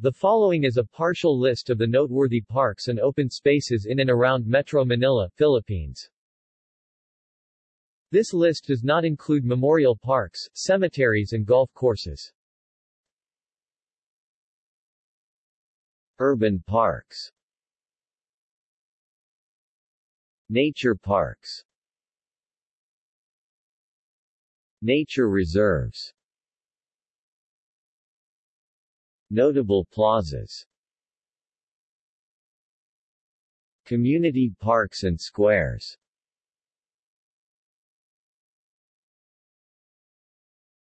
The following is a partial list of the noteworthy parks and open spaces in and around Metro Manila, Philippines. This list does not include memorial parks, cemeteries and golf courses. Urban parks Nature parks Nature reserves Notable plazas. Community parks and squares